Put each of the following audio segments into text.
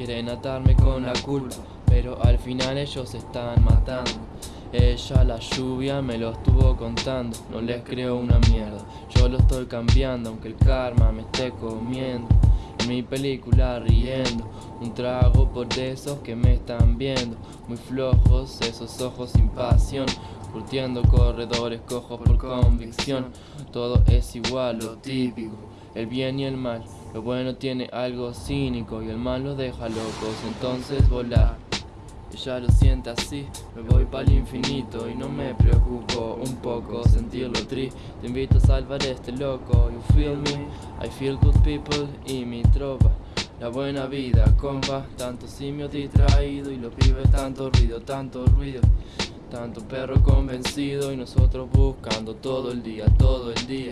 Quieren atarme con la culpa, pero al final ellos se están matando. Ella, la lluvia, me lo estuvo contando, no les creo una mierda. Yo lo estoy cambiando, aunque el karma me esté comiendo. En mi película riendo, un trago por esos que me están viendo. Muy flojos, esos ojos sin pasión. Curtiendo corredores cojos por convicción. Todo es igual, lo típico, el bien y el mal. Lo bueno tiene algo cínico y el mal los deja locos, entonces volar. Ella lo siente así, me voy para el infinito y no me preocupo un poco sentirlo triste. Te invito a salvar este loco, you feel me, I feel good people y mi tropa. La buena vida, compa, tanto simio distraído y los pibes tanto ruido, tanto ruido. Tanto perro convencido y nosotros buscando todo el día, todo el día.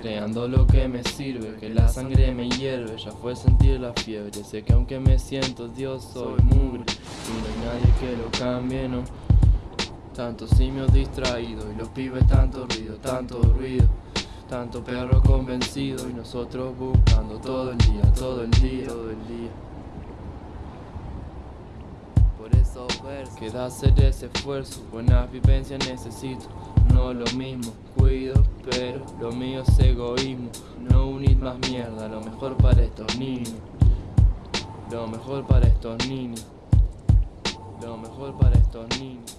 Creando lo que me sirve, que la sangre me hierve, ya fue sentir la fiebre. Sé que aunque me siento Dios, soy mugre y no hay nadie que lo cambie, no. Tanto simios distraídos y los pibes tanto ruido, tanto ruido. Tanto perro convencido y nosotros buscando todo el día, todo el día, todo el día. Por eso ver, queda hacer ese esfuerzo, buenas vivencias necesito, no lo mismo, cuido, pero lo mío es egoísmo, no unir más mierda, lo mejor para estos niños, lo mejor para estos niños, lo mejor para estos niños.